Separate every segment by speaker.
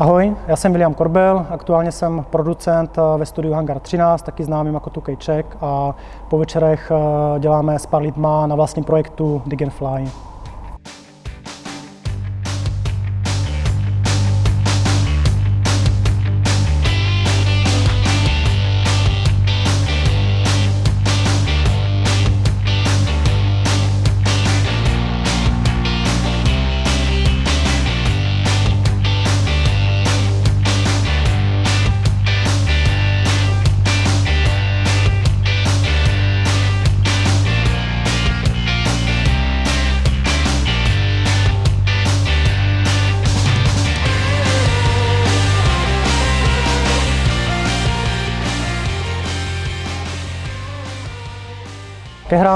Speaker 1: Ahoj, já jsem William Korbel, aktuálně jsem producent ve studiu Hangar 13, taky známým jako 2K a po večerech děláme s pár lidma na vlastním projektu Dig Fly.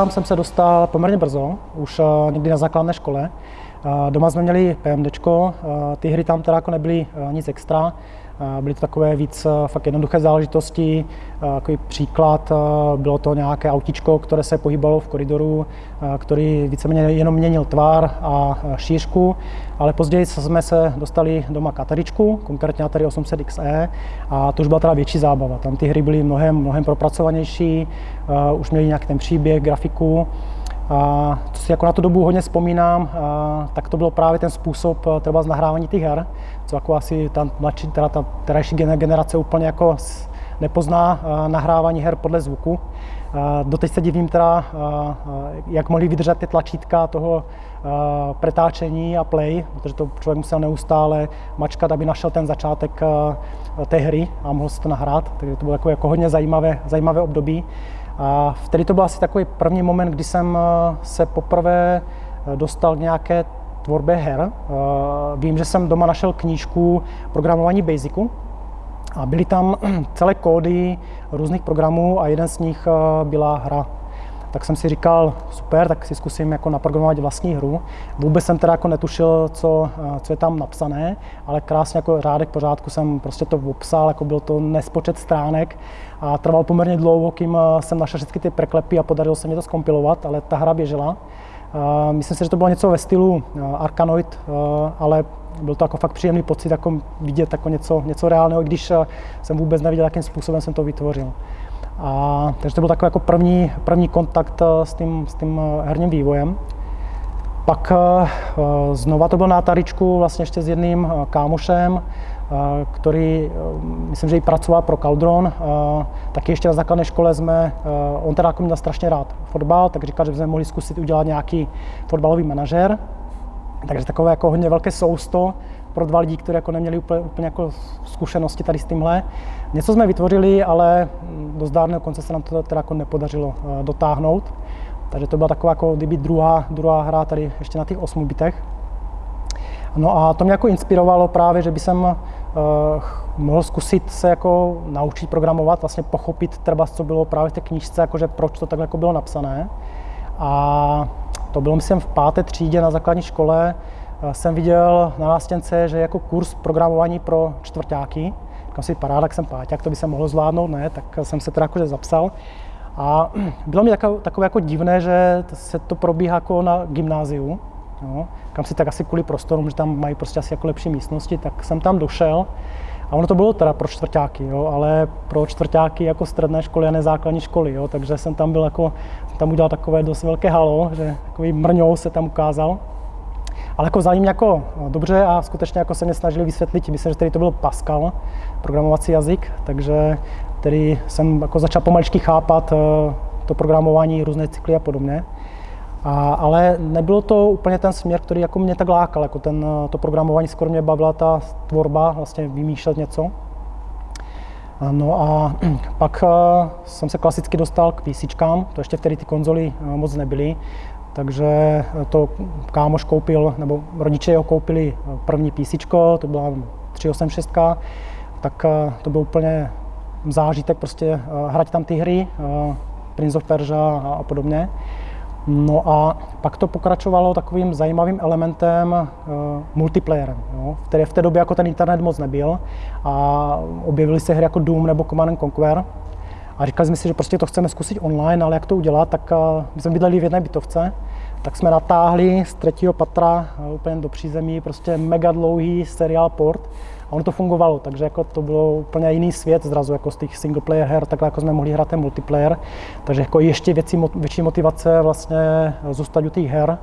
Speaker 1: Hrám jsem se dostal poměrně brzo, už eh, někdy na základné škole. Eh, doma jsme měli PMD, eh, ty hry tam teda jako nebyly nic extra, Byly to takové víc fakt jednoduché záležitosti. Takový příklad, bylo to nějaké autičko, které se pohybalo v koridoru, který víceméně jenom měnil tvar a šířku, ale později jsme se dostali doma kateričku, konkrétně Atari 800 XE, a to už byla teda větší zábava. Tam ty hry byly mnohem, mnohem propracovanější, už měli nějaký ten příběh, grafiku. Co si jako na tu dobu hodně vzpomínám, tak to bylo právě ten způsob třeba z nahrávání těch her, co jako asi ta mladší, teda ta terajší generace úplně jako nepozná nahrávání her podle zvuku. Doteď se divím teda, jak mohli vydržet ty tlačítka toho pretáčení a play, protože to člověk musel neustále mačkat, aby našel ten začátek té hry a mohl si to nahrát, takže to bylo jako, jako hodně zajímavé, zajímavé období. A vtedy to byl asi takový první moment, kdy jsem eh, se poprvé eh, dostal k nějaké tvorbě her. Eh, vím, že jsem doma našel knížku programování Basicu a byly tam celé kódy různých programů a jeden z nich byla hra tak jsem si říkal, super, tak si zkusím jako naprogramovat vlastní hru. Vůbec jsem teda jako netušil, co, co je tam napsané, ale krásně jako řádek pořádku jsem prostě to obsal, jako byl to nespočet stránek a trval poměrně dlouho, kým eh, jsem našel všechny ty preklepy a podařilo se mi to skompilovat, ale ta hra běžela. Eh, myslím si, že to bylo něco ve stylu eh, Arkanoid, ale byl to jako fakt příjemný pocit jako vidět jako něco, něco reálného, když jsem vůbec neviděl, jakým způsobem jsem to vytvořil. A, takže to byl takový jako první, první kontakt s tím, s tím herním vývojem. Pak znova to byl na Ataričku vlastně ještě s jedným kámošem, který, myslím, že i pracoval pro Caldron. Taky ještě na základné škole jsme, on teda jako měl strašně rád fotbal, tak říkal, že bychom mohli zkusit udělat nějaký fotbalový manažer. Takže takové jako hodně velké sousto pro dva lidi, kteří jako neměli úplně, úplně jako zkušenosti tady s tímhle. Něco jsme vytvořili, ale do zdárného konce se nám to teda jako nepodařilo eh, dotáhnout. Takže to byla taková jako kdyby druhá, druhá hra tady ještě na těch 8 bitech. No a to mě jako inspirovalo právě, že by jsem uh, mohl zkusit se jako naučit programovat, vlastně pochopit třeba, co bylo právě v té knížce, jakože proč to takhle jako bylo napsané. A to bylo, myslím, v páté třídě na základní škole, jsem viděl na nástěnce, že jako kurz programování pro čtvrtáky, říkám si, paráda, jsem páťák, to by se mohlo zvládnout, ne, tak jsem se teda jakože zapsal. A bylo mi takové, takové jako divné, že se to probíhá jako na gymnáziu, no, kam si tak asi kvůli prostorům, že tam mají prostě asi jako lepší místnosti, tak jsem tam došel a ono to bylo teda pro čtvrtáky, jo, ale pro čtvrtáky jako středné školy a nezákladní školy, jo, takže jsem tam byl jako, tam udělal takové dost velké halo, že takový mrňou se tam ukázal. Ale jako vzali jako no, dobře a skutečně jako se mě snažili vysvětlit, myslím, že tady to byl Pascal, programovací jazyk, takže tedy jsem jako začal pomaličky chápat eh, to programování, různé cykly a podobně. A, ale nebylo to úplně ten směr, který jako mě tak lákal, jako ten, eh, to programování, skoro mě bavila ta tvorba, vlastně vymýšlet něco. No a pak eh, jsem se klasicky dostal k PC, to ještě vtedy ty konzoly moc nebyly, takže to kámoš koupil, nebo rodiče jeho koupili první PC, to byla 386, tak eh, to byl úplně zážitek prostě eh, hrát tam ty hry, eh, Prince of Persia a podobně. No a pak to pokračovalo takovým zajímavým elementem uh, multiplayerem, jo, který v té době jako ten internet moc nebyl a objevily se hry jako Doom nebo Command Conquer. A říkali jsme si, že prostě to chceme zkusit online, ale jak to udělat, tak uh, my jsme bydleli v jedné bytovce, tak jsme natáhli z třetího patra uh, úplně do přízemí prostě mega dlouhý seriál port a ono to fungovalo, takže jako to bylo úplně jiný svět zrazu jako z těch single player her, takhle jako jsme mohli hrát ten multiplayer, takže jako ještě větší, větší motivace vlastně zůstat u těch her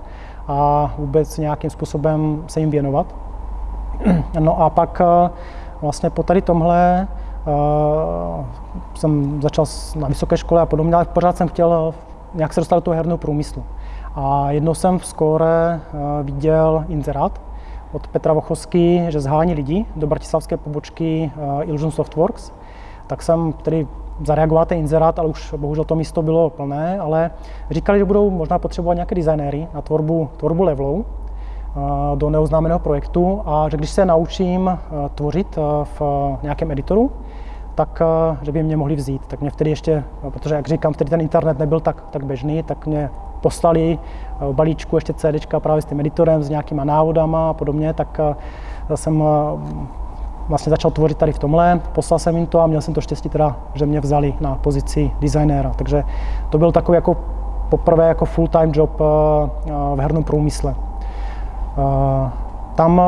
Speaker 1: a vůbec nějakým způsobem se jim věnovat. No a pak eh, vlastně po tady tomhle uh, jsem začal na vysoké škole a podobně, ale pořád jsem chtěl nějak se dostat do toho herného průmyslu. A jednou jsem v skóre viděl inzerát od Petra Vochovský, že zhání lidi do bratislavské pobočky uh, Illusion Softworks. Tak jsem tedy zareagoval ten inzerát, ale už bohužel to místo bylo plné, ale říkali, že budou možná potřebovat nějaké designéry na tvorbu, tvorbu levelů do neoznámeného projektu a že když se naučím tvořit v nějakém editoru, tak že by mě mohli vzít. Tak mě vtedy ještě, protože jak říkám, vtedy ten internet nebyl tak, tak běžný, tak mě poslali v balíčku ještě CD právě s tím editorem, s nějakýma návodama a podobně, tak jsem vlastně začal tvořit tady v tomhle, poslal jsem jim to a měl jsem to štěstí teda, že mě vzali na pozici designéra. Takže to byl takový jako poprvé jako full-time job v hernom průmysle. Tam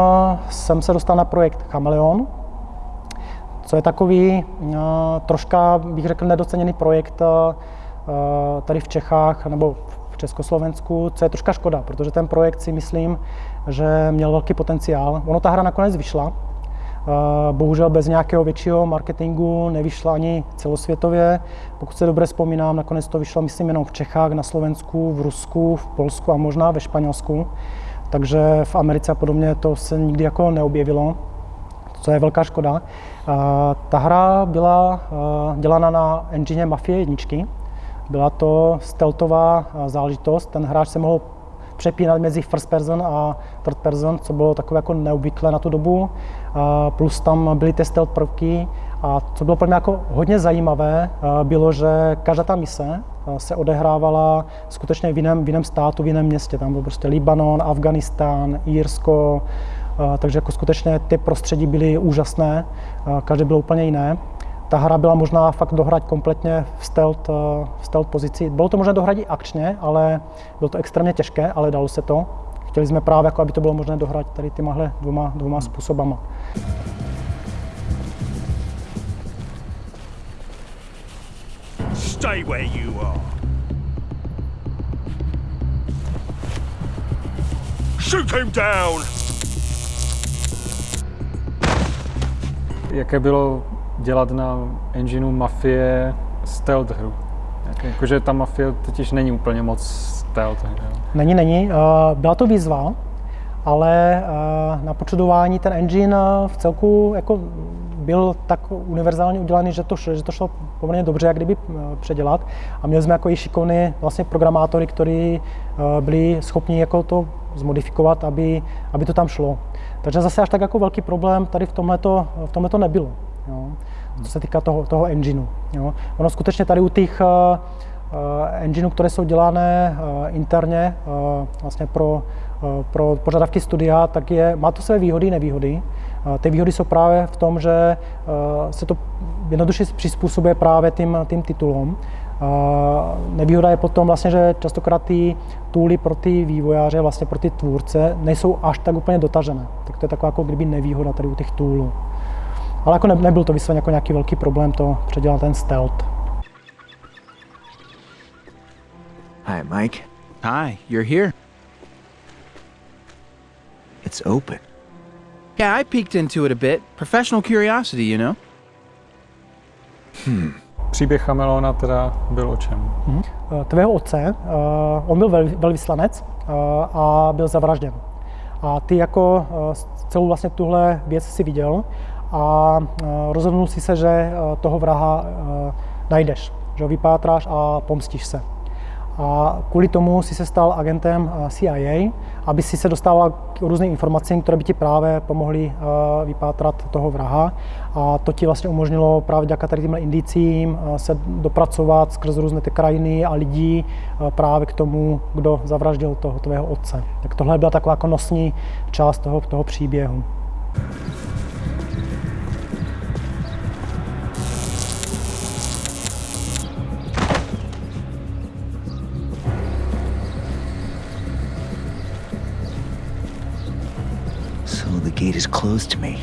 Speaker 1: jsem se dostal na projekt Chameleon, co je takový troška, bych řekl, nedoceněný projekt tady v Čechách nebo v Československu, co je troška škoda, protože ten projekt si myslím, že měl velký potenciál. Ono ta hra nakonec vyšla, bohužel bez nějakého většího marketingu nevyšla ani celosvětově. Pokud se dobře vzpomínám, nakonec to vyšlo, myslím, jenom v Čechách, na Slovensku, v Rusku, v Polsku a možná ve Španělsku takže v Americe a podobně to se nikdy jako neobjevilo, co je velká škoda. Ta hra byla dělána na engine Mafie 1. Byla to stealthová záležitost, ten hráč se mohl přepínat mezi first person a third person, co bylo takové jako neobvyklé na tu dobu. Plus tam byly ty stealth prvky a co bylo pro mě jako hodně zajímavé, bylo, že každá ta mise se odehrávala skutečně v jiném, v jiném státu, v jiném městě. Tam byl prostě Libanon, Afganistán, Írsko, takže jako skutečně ty prostředí byly úžasné, každé bylo úplně jiné. Ta hra byla možná fakt dohrát kompletně v stealth, v stealth pozici. Bylo to možné dohrát i akčně, ale bylo to extrémně těžké, ale dalo se to. Chtěli jsme právě, jako aby to bylo možné dohrát tady těmahle dvoma, dvoma způsobama. Stay where you are.
Speaker 2: Shoot him down! Jaké bylo dělat na engineu Mafie stealth hru? Jakože ta Mafie totiž není úplně moc stealth hra.
Speaker 1: Není, není. Byla to výzva, ale na počudování ten engine v celku jako byl tak univerzálně udělaný, že to, že to šlo poměrně dobře, jak kdyby eh, předělat. A měli jsme jako i šikovní vlastně programátory, kteří eh, byli schopni jako to zmodifikovat, aby, aby to tam šlo. Takže zase až tak jako velký problém tady v tomhle tomhleto nebylo. Jo. Co se týká toho, toho engineu. Jo. Ono skutečně tady u těch uh, engineů, které jsou dělané uh, interně uh, vlastně pro, uh, pro požadavky studia, tak je, má to své výhody i nevýhody. Ty výhody jsou právě v tom, že se to jednoduše přizpůsobuje právě tím, tím titulům. Nevýhoda je potom vlastně, že častokrát ty tooly pro ty vývojáře, vlastně pro ty tvůrce, nejsou až tak úplně dotažené. Tak to je taková jako kdyby nevýhoda tady u těch toolů. Ale jako ne, nebyl to vysloveně jako nějaký velký problém to předělat ten stealth.
Speaker 3: Hi, Mike. Hi, you're here. It's open. Yeah, I peeked into it a bit. Professional curiosity, you know.
Speaker 2: Hmm. Příběh Chameleona teda byl o čem?
Speaker 1: Hmm. Tvého otce, uh, on byl vel, velvyslanec uh, a byl zavražděn. A ty jako uh, celou vlastně tuhle věc si viděl a uh, rozhodnul si se, že uh, toho vraha uh, najdeš, že ho vypátráš a pomstíš se. A kvůli tomu si se stal agentem CIA, aby si se dostával k různým informacím, které by ti právě pomohly vypátrat toho vraha. A to ti vlastně umožnilo právě díky tady těmhle indicím se dopracovat skrz různé ty krajiny a lidí právě k tomu, kdo zavraždil toho tvého otce. Tak tohle byla taková jako nosní část toho, toho příběhu.
Speaker 3: Gate is closed to me.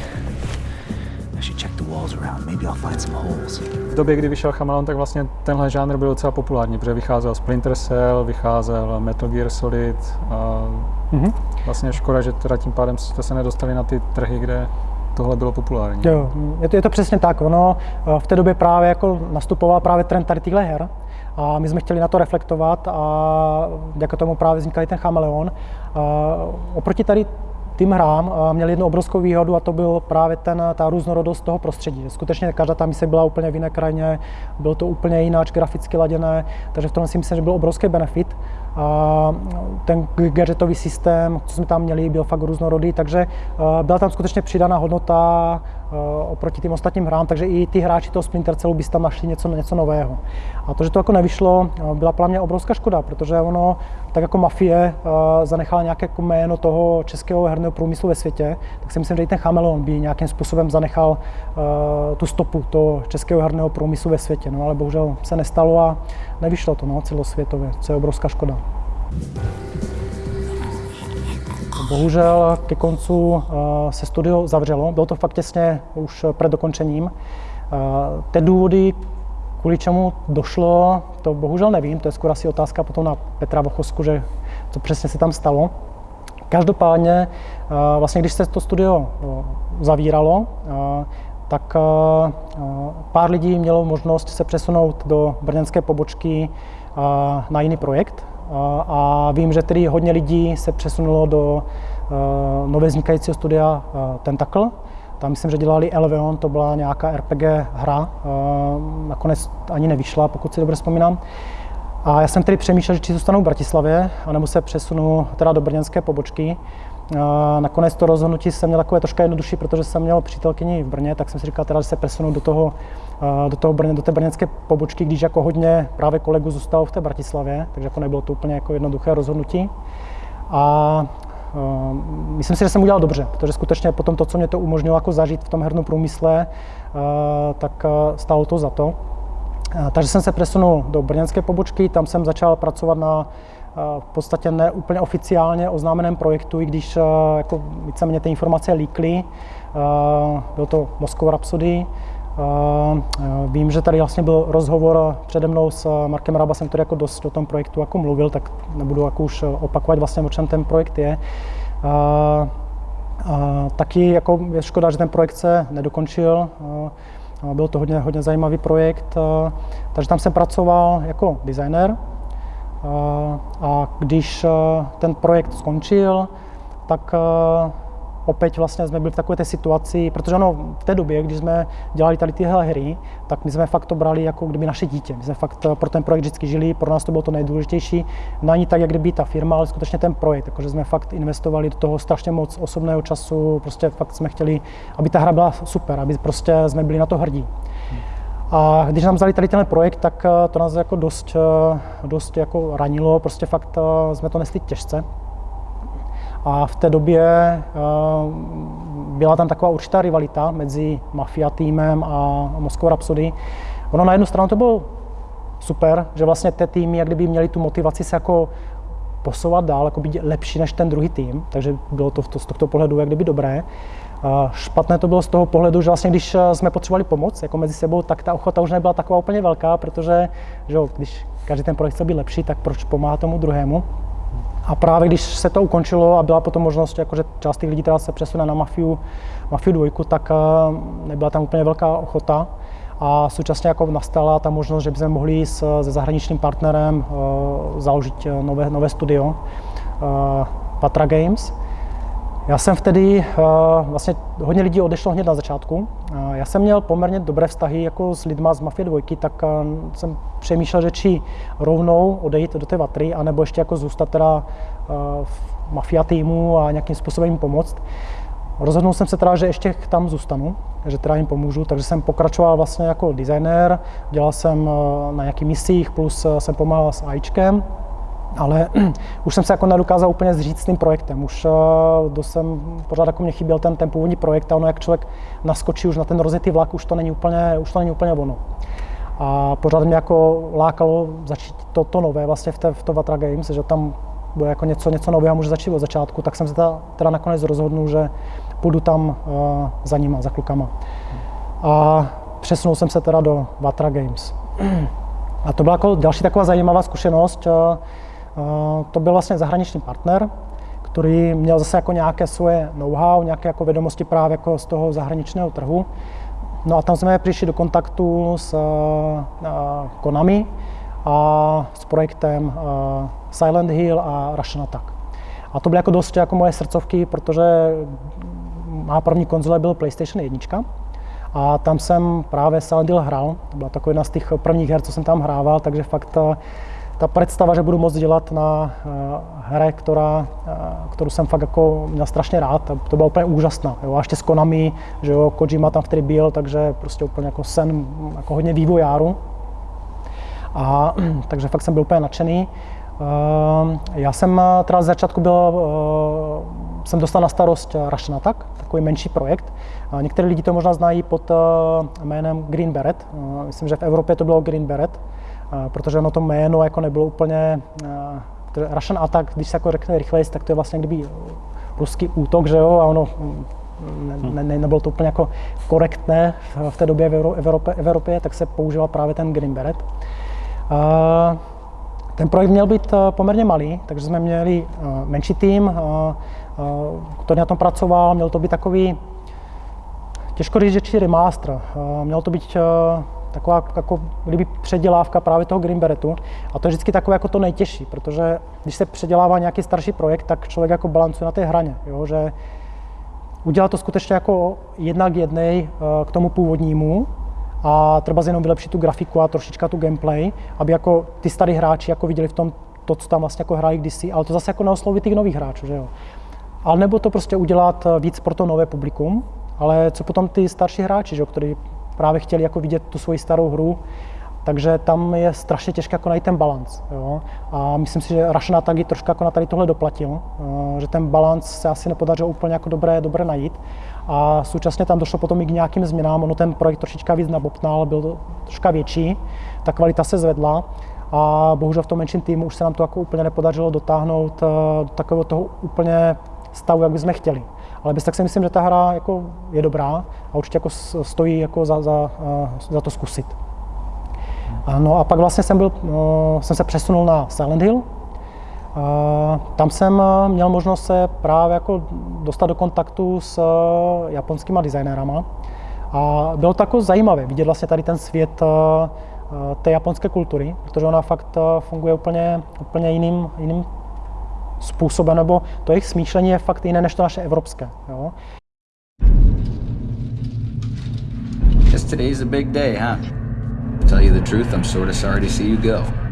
Speaker 4: eyeballs around. Maybe I'll find some holes.
Speaker 2: V době, kdy vyšel Chameleon, tak vlastně tenhle žánr byl docela populární, protože vycházel Splinter Cell, vycházel Metal Gear Solid a
Speaker 1: Mhm.
Speaker 2: vlastně škoda, že teda tím pádem jste se nedostali na ty trhy, kde tohle bylo populární.
Speaker 1: Jo, je to, je to přesně tak. Ono v té době právě jako nastupoval právě trend tady těchto her a my jsme chtěli na to reflektovat a jako tomu právě vznikal i ten chameleon. A oproti tady tým hrám eh, měli jednu obrovskou výhodu a to byl právě ten, ta různorodost toho prostředí. Skutečně každá ta mise byla úplně v jiné krajině, bylo to úplně jináč graficky laděné, takže v tom si myslím, že byl obrovský benefit. A ten gadgetový systém, co jsme tam měli, byl fakt různorodý, takže eh, byla tam skutečně přidaná hodnota eh, oproti těm ostatním hrám, takže i ty hráči toho Splinter Cellu by tam našli něco, něco nového. A to, že to jako nevyšlo, eh, byla pro mě obrovská škoda, protože ono, tak jako Mafie zanechala nějaké jako jméno toho českého herného průmyslu ve světě, tak si myslím, že i ten Chameleon by nějakým způsobem zanechal tu stopu toho českého herného průmyslu ve světě, no ale bohužel se nestalo a nevyšlo to no, celosvětově, co je obrovská škoda. Bohužel ke koncu eh, se studio zavřelo, bylo to fakt těsně už před dokončením. Eh, Ty důvody, kvůli čemu došlo, to bohužel nevím, to je skoro asi otázka potom na Petra Vochosku, že co přesně se tam stalo. Každopádně, eh, vlastně když se to studio zavíralo, tak pár lidí mělo možnost se přesunout do brněnské pobočky na jiný projekt, a vím, že tedy hodně lidí se přesunulo do uh, nové vznikajícího studia uh, Tentacle. Tam myslím, že dělali Elveon, to byla nějaká RPG hra, uh, nakonec ani nevyšla, pokud si dobře vzpomínám. A já jsem tedy přemýšlel, že či zůstanu v Bratislavě, anebo se přesunu teda do brněnské pobočky. Nakonec to rozhodnutí jsem měl takové trošku jednodušší, protože jsem měl přítelkyni v Brně, tak jsem si říkal, teda, že se přesunu do, toho, do, toho Brně, do té brněnské pobočky, když jako hodně právě kolegů zůstalo v té Bratislavě, takže jako nebylo to úplně jako jednoduché rozhodnutí. A myslím si, že jsem udělal dobře, protože skutečně potom to, co mě to umožnilo jako zažít v tom hernom průmysle, tak stálo to za to. Takže jsem se přesunul do brněnské pobočky, tam jsem začal pracovat na v podstatě ne úplně oficiálně oznámeném projektu, i když eh, jako víceméně ty informace líkly. Eh, byl to Moscow Rhapsody. Eh, vím, že tady vlastně byl rozhovor přede mnou s Markem Rabasem, který jako dost o tom projektu jako mluvil, tak nebudu jako už opakovat vlastně, o čem ten projekt je. Taky jako je škoda, že ten projekt se nedokončil. Byl to hodně, hodně zajímavý projekt, takže tam jsem pracoval jako designer, a když eh, ten projekt skončil, tak eh, opět vlastně jsme byli v takové té situaci, protože ono v té době, když jsme dělali tady tyhle hry, tak my jsme fakt to brali jako kdyby naše dítě. My jsme fakt eh, pro ten projekt vždycky žili, pro nás to bylo to nejdůležitější. Není tak, jak kdyby ta firma, ale skutečně ten projekt, jakože jsme fakt investovali do toho strašně moc osobného času, prostě fakt jsme chtěli, aby ta hra byla super, aby prostě jsme byli na to hrdí. A když nám vzali tady ten projekt, tak eh, to nás jako dost, eh, dost jako ranilo, prostě fakt eh, jsme to nesli těžce. A v té době byla tam taková určitá rivalita mezi Mafia týmem a Moscow Rhapsody. Ono na jednu stranu to bylo super, že vlastně ty týmy jak kdyby měli tu motivaci se jako posouvat dál, jako být lepší než ten druhý tým, takže bylo to z tohoto pohledu jak kdyby dobré. Špatné to bylo z toho pohledu, že vlastně když eh, jsme potřebovali pomoc jako mezi sebou, tak ta ochota už nebyla taková úplně velká, protože že jo, když každý ten projekt chce být lepší, tak proč pomáhá tomu druhému? A právě když se to ukončilo a byla potom možnost, jako že část těch lidí teda se přesune na Mafiu, Mafiu dvojku, tak eh, nebyla tam úplně velká ochota. A současně jako nastala ta možnost, že bychom mohli s, se zahraničním partnerem uh, založit nové, nové studio uh, Patra Games, já jsem vtedy, uh, vlastně hodně lidí odešlo hned na začátku. Uh, já jsem měl poměrně dobré vztahy jako s lidma z Mafie 2, tak uh, jsem přemýšlel, že či rovnou odejít do té Vatry, anebo ještě jako zůstat teda v Mafia týmu a nějakým způsobem jim pomoct. Rozhodnul jsem se teda, že ještě tam zůstanu, že teda jim pomůžu, takže jsem pokračoval vlastně jako designer, dělal jsem na nějakých misích, plus jsem pomáhal s AIčkem, ale už jsem se jako nedokázal úplně zříct s tím projektem. Už uh, jsem, pořád jako mě chyběl ten, ten původní projekt a ono, jak člověk naskočí už na ten rozjetý vlak, už to není úplně, už to není úplně ono. A pořád mě jako lákalo začít to, to nové vlastně v, té, v to Vatra Games, že tam bude jako něco, něco nového, může začít od začátku, tak jsem se teda, teda nakonec rozhodnul, že půjdu tam uh, za nima, za klukama. a přesunul jsem se teda do Vatra Games. A to byla jako další taková zajímavá zkušenost. To byl vlastně zahraniční partner, který měl zase jako nějaké svoje know-how, nějaké jako vědomosti právě jako z toho zahraničního trhu. No a tam jsme přišli do kontaktu s Konami a s projektem Silent Hill a Russian Attack. A to byly jako dost jako moje srdcovky, protože má první konzole byl PlayStation 1 a tam jsem právě Silent Hill hrál. To byla taková jedna z těch prvních her, co jsem tam hrával, takže fakt ta, ta představa, že budu moct dělat na uh, hře, která, uh, kterou jsem fakt jako měl strašně rád, to, byla úplně úžasná. Jo. A ještě s Konami, že jo, Kojima tam který byl, takže prostě úplně jako sen jako hodně vývojáru. A, takže fakt jsem byl úplně nadšený. Uh, já jsem teda z začátku byl, jsem dostal na starost Russian Attack, takový menší projekt. Některé lidi to možná znají pod jménem Green Beret. Myslím, že v Evropě to bylo Green Beret, protože ono to jméno jako nebylo úplně... Russian Attack, když se jako řekne rychleji, tak to je vlastně kdyby ruský útok, že jo, a ono ne, ne, nebylo to úplně jako korektné v té době v Evropě, Evropě tak se používal právě ten Green Beret. Ten projekt měl být poměrně malý, takže jsme měli menší tým, který na tom pracoval. Měl to být takový, těžko říct, že remaster. Měl to být taková jako kdyby předělávka právě toho Green Beretu. A to je vždycky takové jako to nejtěžší, protože když se předělává nějaký starší projekt, tak člověk jako balancuje na té hraně, jo? že udělat to skutečně jako jednak jednej k tomu původnímu, a třeba jenom vylepšit tu grafiku a trošička tu gameplay, aby jako ty starý hráči jako viděli v tom to, co tam vlastně jako hráli kdysi, ale to zase jako neosloví těch nových hráčů, že jo. Ale nebo to prostě udělat víc pro to nové publikum, ale co potom ty starší hráči, že jo, kteří právě chtěli jako vidět tu svoji starou hru, takže tam je strašně těžké jako najít ten balans. Jo? A myslím si, že Russian taky trošku jako na tady tohle doplatil, že ten balans se asi nepodařilo úplně jako dobré, dobré najít. A současně tam došlo potom i k nějakým změnám, ono ten projekt trošička víc nabopnal, byl troška větší, ta kvalita se zvedla a bohužel v tom menším týmu už se nám to jako úplně nepodařilo dotáhnout do takového toho úplně stavu, jak bychom chtěli. Ale bez tak si myslím, že ta hra jako je dobrá a určitě jako stojí jako za, za, za to zkusit. No a pak vlastně jsem, byl, jsem se přesunul na Silent Hill. Tam jsem měl možnost se právě jako dostat do kontaktu s japonskými designérama. A bylo to jako zajímavé vidět vlastně tady ten svět té japonské kultury, protože ona fakt funguje úplně, úplně jiným, jiným způsobem, nebo to jejich smýšlení je fakt jiné než to naše evropské. Jo?
Speaker 5: Guess today's a big day, huh? To tell you the truth, I'm sort of sorry to see you go.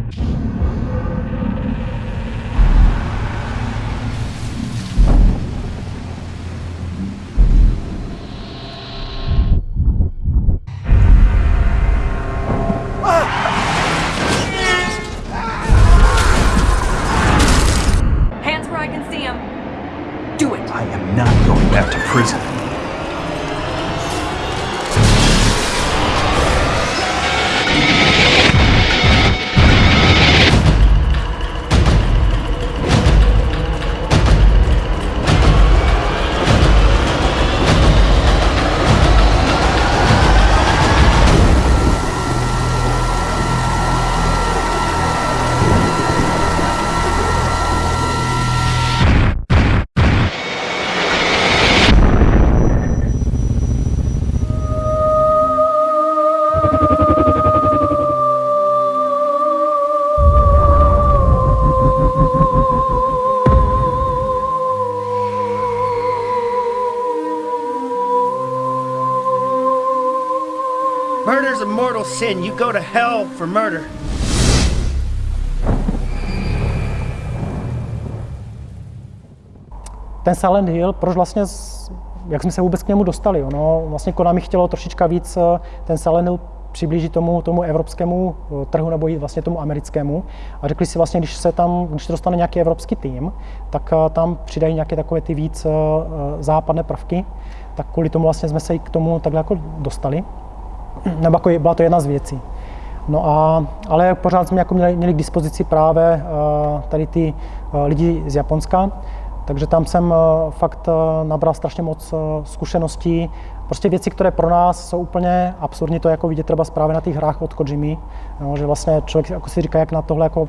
Speaker 6: Murder's a mortal sin. You go to hell for murder.
Speaker 1: Ten Silent Hill, proč vlastně, jak jsme se vůbec k němu dostali? Ono vlastně Konami chtělo trošička víc eh, ten Silent Hill přiblížit tomu, tomu evropskému eh, trhu nebo i vlastně tomu americkému. A řekli si vlastně, když se tam, když to dostane nějaký evropský tým, tak eh, tam přidají nějaké takové ty víc západné prvky. Tak kvůli tomu vlastně jsme se i k tomu takhle jako dostali. Nebo jako byla to jedna z věcí. No a, ale pořád jsme jako měli, měli k dispozici právě tady ty lidi z Japonska, takže tam jsem fakt nabral strašně moc zkušeností prostě věci, které pro nás jsou úplně absurdní, to je jako vidět třeba právě na těch hrách od Kojimy, jo, že vlastně člověk jako si říká, jak na tohle jako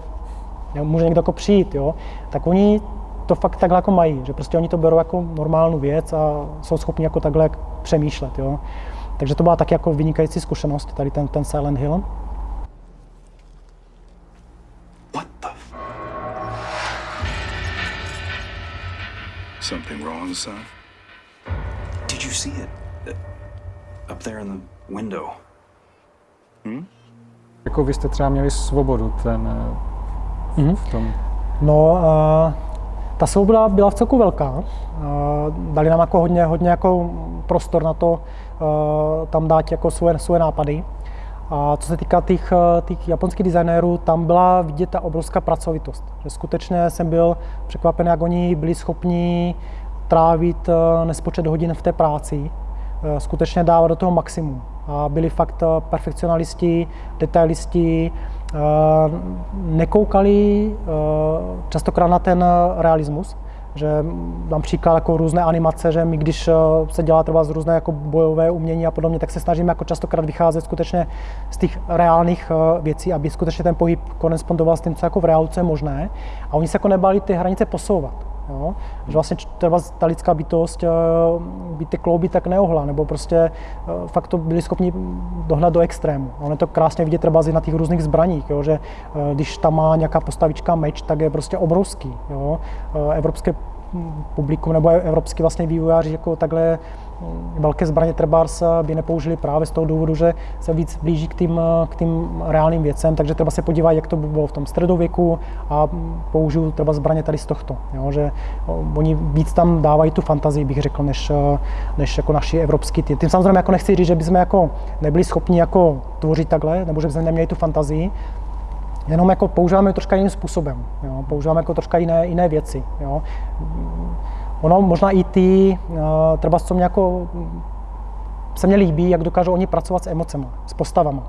Speaker 1: může někdo jako přijít, jo, tak oni to fakt takhle jako mají, že prostě oni to berou jako normální věc a jsou schopni jako takhle přemýšlet, jo. Takže to byla taky jako vynikající zkušenost, tady ten, ten Silent Hill.
Speaker 4: What the? F- Something wrong, son? Did you see it? Uh, Up there in the window.
Speaker 2: Jako vy jste třeba měli svobodu ten,
Speaker 1: Mhm.
Speaker 2: v tom.
Speaker 1: No, uh, ta svoboda byla v celku velká. Uh, dali nám jako hodně, hodně jako prostor na to uh, tam dát jako svoje, svoje nápady. A co se týká těch, eh, těch japonských designérů, tam byla vidět ta obrovská pracovitost. Že skutečně jsem byl překvapen, jak oni byli schopni trávit eh, nespočet hodin v té práci, eh, skutečně dávat do toho maximum. A byli fakt eh, perfekcionalisti, detailisti, eh, nekoukali eh, častokrát na ten eh, realismus, že dám příklad jako různé animace, že my když eh, se dělá třeba z různé jako bojové umění a podobně, tak se snažíme jako častokrát vycházet skutečně z těch reálných eh, věcí, aby skutečně ten pohyb korespondoval s tím, co jako v reálu co je možné. A oni se jako nebali ty hranice posouvat. Jo? Že vlastně třeba ta lidská bytost eh, by ty klouby tak neohla, nebo prostě eh, fakt to byli schopni dohnat do extrému. Ono je to krásně vidět třeba na těch různých zbraních, jo? že eh, když tam má nějaká postavička meč, tak je prostě obrovský. Jo? Evropské mm, publikum nebo evropský vlastně vývojáři jako takhle velké zbraně Trebars by nepoužili právě z toho důvodu, že se víc blíží k tím, k tím reálným věcem, takže třeba se podívat, jak to bylo v tom středověku a použiju třeba zbraně tady z tohto. Jo, že oni víc tam dávají tu fantazii, bych řekl, než, eh, než jako naši evropský tým. Tím samozřejmě jako nechci říct, že bychom jako nebyli schopni jako tvořit takhle, nebo že bychom neměli tu fantazii, jenom jako používáme troška jiným způsobem, jo? používáme jako troška jiné, jiné věci. Jo? Ono možná i ty, eh, třeba co mě jako se mně líbí, jak dokážou oni pracovat s emocemi, s postavama.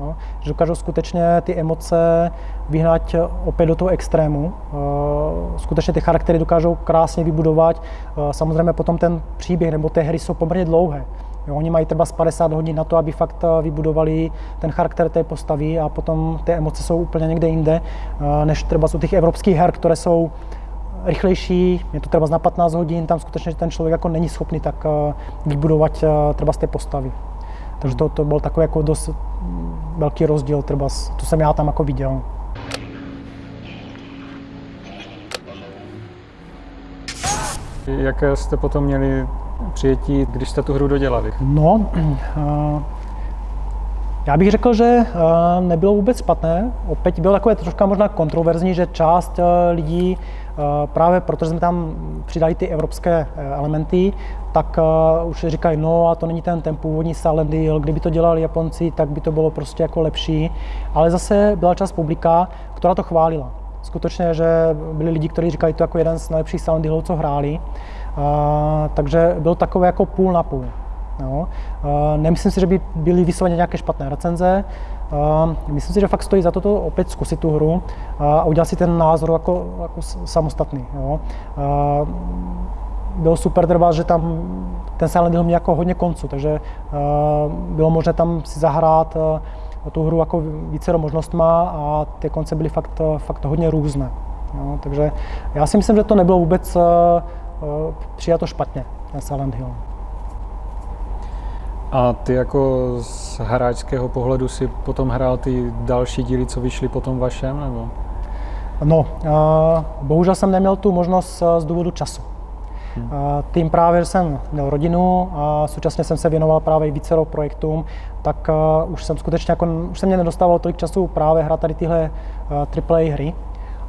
Speaker 1: Jo? Že dokážou skutečně ty emoce vyhnat opět do toho extrému. Eh, Skutečně ty charaktery dokážou krásně vybudovat. Eh, Samozřejmě potom ten příběh nebo té hry jsou poměrně dlouhé. Jo, oni mají třeba z 50 hodin na to, aby fakt vybudovali ten charakter té postavy a potom ty emoce jsou úplně někde jinde, než třeba u těch evropských her, které jsou rychlejší, je to třeba na 15 hodin, tam skutečně ten člověk jako není schopný tak eh, vybudovat eh, třeba z té postavy. Takže to, to byl takový jako dost mm, velký rozdíl, třeba, to jsem já tam jako viděl.
Speaker 2: Jaké jste potom měli přijetí, když jste tu hru dodělali?
Speaker 1: No, eh, já bych řekl, že eh, nebylo vůbec špatné. Opět bylo takové troška možná kontroverzní, že část eh, lidí právě protože jsme tam přidali ty evropské eh, elementy, tak uh, už říkají, no a to není ten, ten původní Silent Hill, kdyby to dělali Japonci, tak by to bylo prostě jako lepší. Ale zase byla část publika, která to chválila. Skutečně, že byli lidi, kteří říkali to jako jeden z nejlepších Silent Hillů, co hráli. Uh, takže byl takový jako půl na půl. Uh, nemyslím si, že by byly vysloveně nějaké špatné recenze. Uh, myslím si, že fakt stojí za to, to opět zkusit tu hru a udělat si ten názor jako, jako samostatný. Jo. Uh, bylo super třeba, že tam ten Silent Hill měl jako hodně konců, takže uh, bylo možné tam si zahrát uh, tu hru jako více možnostma a ty konce byly fakt, fakt hodně různé. Jo. Takže já si myslím, že to nebylo vůbec uh, uh, přijato špatně, ten Silent Hill.
Speaker 2: A ty jako z hráčského pohledu si potom hrál ty další díly, co vyšly potom vašem, nebo?
Speaker 1: No, bohužel jsem neměl tu možnost uh, z důvodu času. Tím právě, že jsem měl rodinu a současně jsem se věnoval právě více projektům, tak uh, už jsem skutečně jako, už jsem mě nedostával tolik času právě hrát tady tyhle AAA hry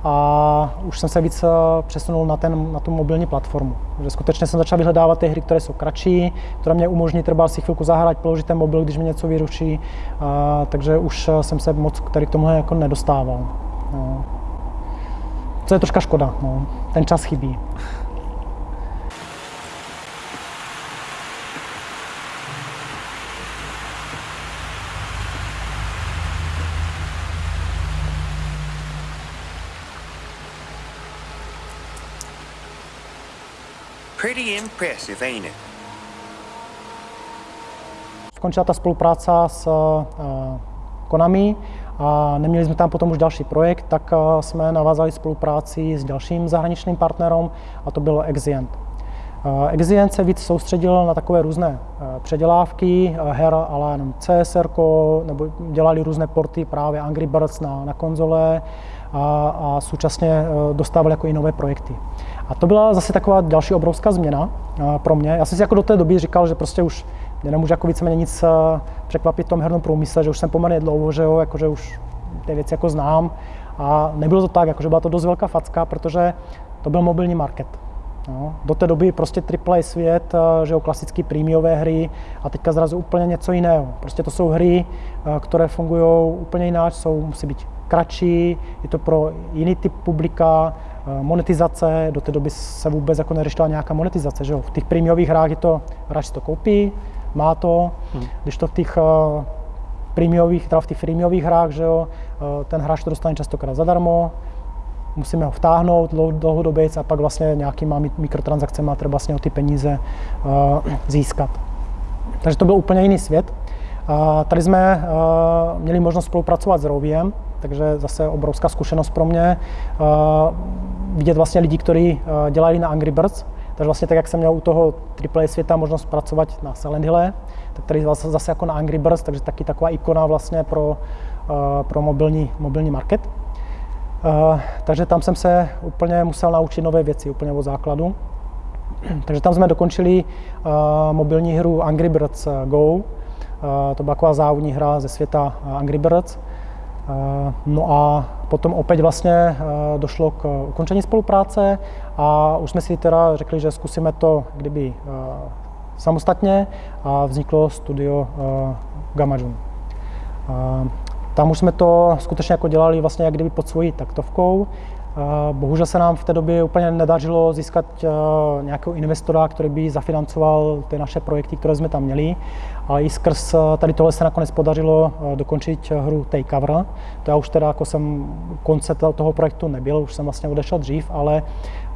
Speaker 1: a už jsem se víc uh, přesunul na, ten, na tu mobilní platformu. Že skutečně jsem začal vyhledávat ty hry, které jsou kratší, které mě umožní třeba si chvilku zahrát, položit ten mobil, když mě něco vyruší, uh, takže už uh, jsem se moc tady k tomuhle jako nedostával. No. Co je troška škoda, no. ten čas chybí.
Speaker 6: Pretty impressive, ain't it?
Speaker 1: skončila ta spolupráce s Konami a neměli jsme tam potom už další projekt, tak jsme navázali spolupráci s dalším zahraničním partnerem a to bylo Exient. Exient se víc soustředil na takové různé předělávky her, ale jenom CSR, nebo dělali různé porty právě Angry Birds na, na konzole a, a současně dostávali jako i nové projekty. A to byla zase taková další obrovská změna pro mě. Já jsem si jako do té doby říkal, že prostě už mě nemůže jako víceméně nic překvapit v tom hernom průmysle, že už jsem poměrně dlouho, že jo, jako, že už ty věci jako znám. A nebylo to tak, jakože byla to dost velká facka, protože to byl mobilní market. No, do té doby prostě AAA svět, že jo, klasické prémiové hry a teďka zrazu úplně něco jiného. Prostě to jsou hry, které fungují úplně jinak, jsou, musí být kratší, je to pro jiný typ publika, monetizace, do té doby se vůbec jako neřešila nějaká monetizace, že jo. V těch prémiových hrách je to, hráč to koupí, má to, hmm. když to v těch uh, prémiových, teda v těch freemiových hrách, že jo, uh, ten hráč to dostane častokrát zadarmo, musíme ho vtáhnout dlouhodobě a pak vlastně nějakýma mikrotransakcemi třeba vlastně o ty peníze uh, získat. Takže to byl úplně jiný svět. Tady jsme měli možnost spolupracovat s Roviem, takže zase obrovská zkušenost pro mě. Uh, vidět vlastně lidi, kteří uh, dělali na Angry Birds, takže vlastně tak, jak jsem měl u toho AAA světa možnost pracovat na Silent Hill, tak tady zase, zase jako na Angry Birds, takže taky taková ikona vlastně pro, uh, pro mobilní, mobilní market. Takže tam jsem se úplně musel naučit nové věci, úplně od základu. takže tam jsme dokončili mobilní hru Angry Birds Go. To byla taková závodní hra ze světa Angry Birds. Uh, no a potom opět vlastně uh, došlo k ukončení spolupráce a už jsme si teda řekli, že zkusíme to kdyby samostatně a vzniklo studio Gamma June. Tam už jsme to skutečně jako dělali vlastně jak kdyby pod svojí taktovkou. Bohužel se nám v té době úplně nedařilo získat nějakého investora, který by zafinancoval ty naše projekty, které jsme tam měli. Ale i skrz tady tohle se nakonec podařilo dokončit hru Takeover. To já už teda jako jsem konce toho projektu nebyl, už jsem vlastně odešel dřív, ale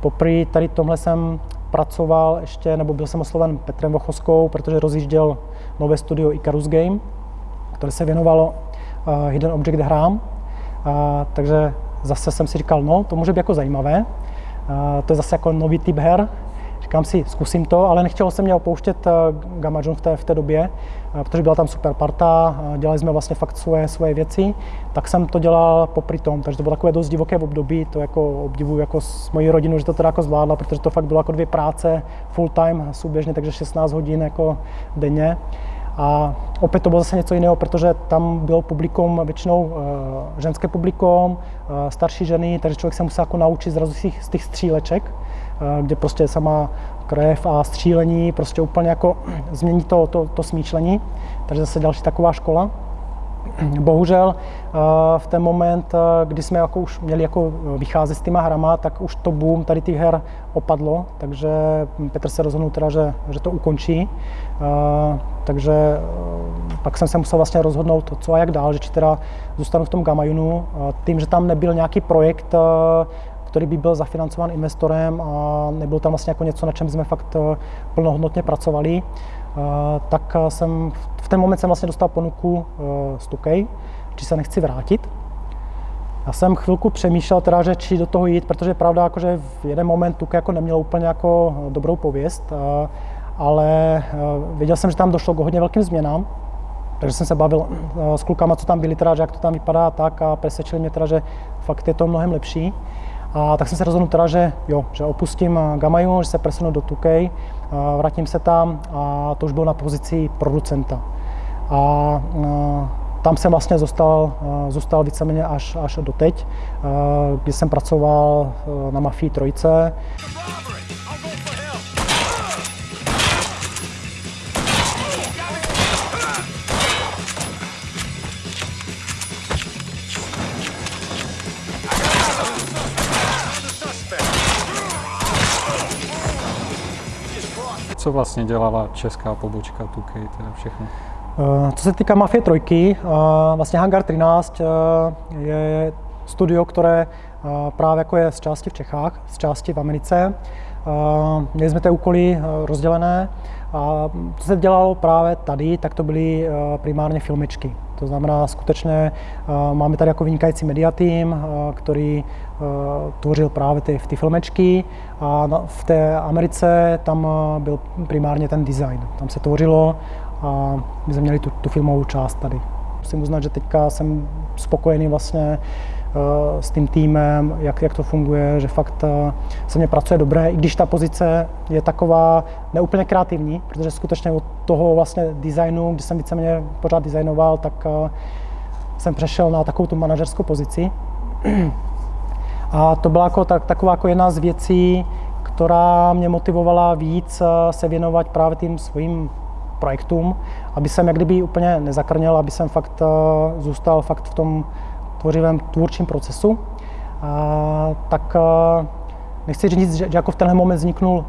Speaker 1: poprvé tady tomhle jsem pracoval ještě, nebo byl jsem osloven Petrem Vochoskou, protože rozjížděl nové studio Icarus Game, které se věnovalo Hidden Object hrám. Takže zase jsem si říkal, no, to může být jako zajímavé. To je zase jako nový typ her. Říkám si, zkusím to, ale nechtěl jsem mě opouštět uh, Gamma John v té, v té době, uh, protože byla tam super parta, uh, dělali jsme vlastně fakt svoje, svoje věci, tak jsem to dělal popri tom, takže to bylo takové dost divoké v období, to jako obdivuju jako s mojí rodinou, že to teda jako zvládla, protože to fakt bylo jako dvě práce full time, souběžně, takže 16 hodin jako denně. A opět to bylo zase něco jiného, protože tam bylo publikum většinou ženské publikum, starší ženy, takže člověk se musel jako naučit zrazu z těch, z těch stříleček, kde prostě sama krev a střílení prostě úplně jako změní to, to, to smýšlení. Takže zase další taková škola. Bohužel v ten moment, kdy jsme jako už měli jako vycházet s těma hrama, tak už to boom tady těch her opadlo, takže Petr se rozhodnul teda, že, že to ukončí. Takže pak jsem se musel vlastně rozhodnout, co a jak dál, že či teda zůstanu v tom Gamajunu. Tím, že tam nebyl nějaký projekt, který by byl zafinancován investorem a nebyl tam vlastně jako něco, na čem jsme fakt plnohodnotně pracovali, tak jsem v ten moment jsem vlastně dostal ponuku z Tukej, či se nechci vrátit. Já jsem chvilku přemýšlel teda, že či do toho jít, protože je pravda, jako, že v jeden moment Tukej jako neměl úplně jako dobrou pověst, ale věděl jsem, že tam došlo k hodně velkým změnám, takže jsem se bavil s klukama, co tam byli, teda, že jak to tam vypadá tak a přesvědčili mě teda, že fakt je to mnohem lepší. A tak jsem se rozhodl teda, že jo, že opustím Gamaju, že se presunu do Tukej, vrátím se tam a to už bylo na pozici producenta. A tam jsem vlastně zůstal, zůstal víceméně až, až do teď, kdy jsem pracoval na Mafii Trojce.
Speaker 2: Co vlastně dělala česká pobočka Tukej, teda všechno?
Speaker 1: Eh, co se týká Mafie trojky, eh, vlastně Hangar 13 eh, je studio, které právě jako je z části v Čechách, z části v Americe. Měli jsme ty úkoly rozdělené a co se dělalo právě tady, tak to byly primárně filmečky. To znamená, skutečně máme tady jako vynikající media tým, který tvořil právě ty, ty filmečky a v té Americe tam byl primárně ten design. Tam se tvořilo a my jsme měli tu, tu filmovou část tady. Musím uznat, že teďka jsem spokojený vlastně Eh, s tím týmem, jak, jak to funguje, že fakt eh, se mě pracuje dobré, i když ta pozice je taková neúplně kreativní, protože skutečně od toho vlastně designu, když jsem víceméně pořád designoval, tak eh, jsem přešel na takovou tu manažerskou pozici. A to byla jako, tak, taková jako jedna z věcí, která mě motivovala víc se věnovat právě tím svým projektům, aby jsem jak kdyby úplně nezakrněl, aby jsem fakt zůstal fakt v tom tvořivém tvůrčím procesu, a, tak a, nechci říct, že, že jako v tenhle moment vzniknul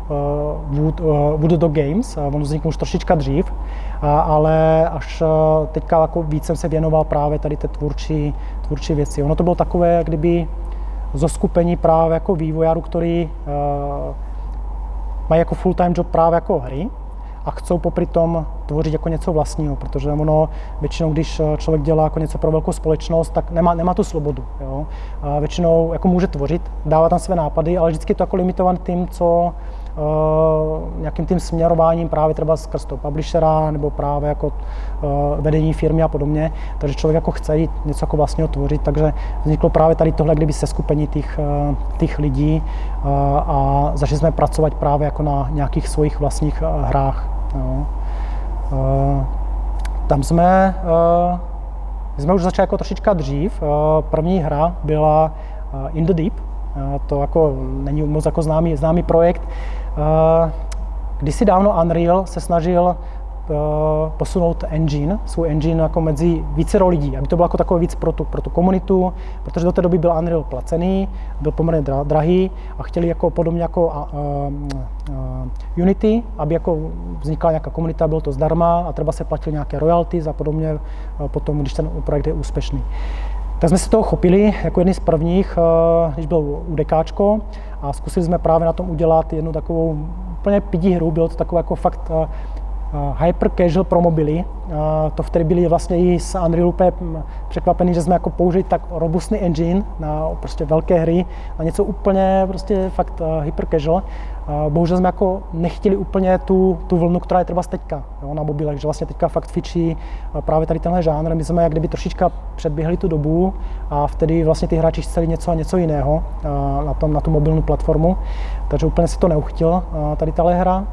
Speaker 1: uh, Wood, uh, Wood Dog Games, uh, on vzniknul už trošička dřív, uh, ale až uh, teďka jako víc jsem se věnoval právě tady té tvůrčí, tvůrčí věci. Ono to bylo takové, kdyby zoskupení právě jako vývojářů, který uh, mají jako full-time job právě jako hry, a chcou popri tom tvořit jako něco vlastního, protože ono většinou, když eh, člověk dělá jako něco pro velkou společnost, tak nemá, nemá tu svobodu. Jo? A většinou jako může tvořit, dává tam své nápady, ale vždycky je to jako limitovan tím, co uh, nějakým tím směrováním právě třeba skrz toho publishera nebo právě jako uh, vedení firmy a podobně. Takže člověk jako chce jít něco jako vlastního tvořit, takže vzniklo právě tady tohle, kdyby se skupení těch, uh, těch lidí a začali jsme pracovat právě jako na nějakých svých vlastních hrách. Jo. Uh, tam jsme, uh, jsme už začali jako trošička dřív. Uh, první hra byla In the Deep. To jako není moc jako známý, známý projekt. Kdysi dávno Unreal se snažil Eh, posunout engine, svůj engine jako mezi více lidí, aby to bylo jako takové víc pro tu, pro tu komunitu, protože do té doby byl Unreal placený, byl poměrně drahý a chtěli jako podobně jako uh, uh, Unity, aby jako vznikla nějaká komunita, bylo to zdarma a třeba se platil nějaké royalties a podobně potom, když ten projekt je úspěšný. Tak jsme se toho chopili jako jedný z prvních, když byl UDKčko a zkusili jsme právě na tom udělat jednu takovou úplně pidí hru, bylo to takové jako fakt hyper casual pro mobily. To vtedy byli vlastně i s Unreal úplně překvapení, že jsme jako použili tak robustný engine na prostě velké hry, na něco úplně prostě fakt hyper casual. Bohužel jsme jako nechtěli úplně tu, tu vlnu, která je třeba teďka jo, na mobilech, že vlastně teďka fakt fičí právě tady tenhle žánr. My jsme jak kdyby trošička předběhli tu dobu a vtedy vlastně ty hráči chceli něco a něco jiného na, tom, na tu mobilní platformu, takže úplně si to neuchtil tady tahle hra.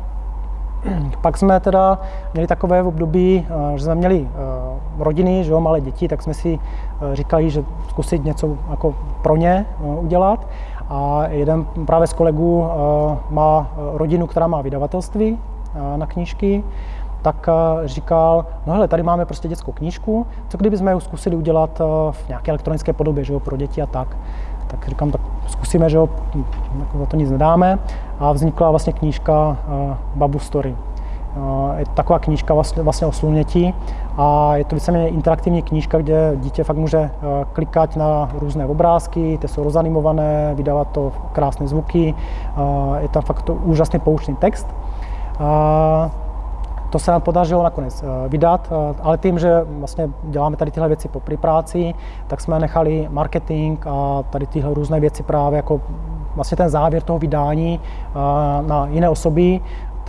Speaker 1: Pak jsme teda měli takové období, eh, že jsme měli eh, rodiny, že jo, malé děti, tak jsme si eh, říkali, že zkusit něco jako pro ně udělat. A jeden právě z kolegů má rodinu, která má vydavatelství na knížky, tak říkal, no hele, tady máme prostě dětskou knížku, co kdyby jsme ji zkusili udělat v nějaké elektronické podobě, že jo, pro děti a tak. Tak říkám, tak zkusíme, že jo, jako za to nic nedáme. A vznikla vlastně knížka uh, Babu Story. Uh, je to taková knížka vlastně, vlastně o slunětí a je to víceméně interaktivní knížka, kde dítě fakt může uh, klikat na různé obrázky, ty jsou rozanimované, vydávat to krásné zvuky, je tam fakt to úžasný poučný text. To se nám podařilo nakonec eh, vydat, eh, ale tím, že vlastně děláme tady tyhle věci po práci, tak jsme nechali marketing a tady tyhle různé věci právě jako vlastně ten závěr toho vydání eh, na jiné osoby,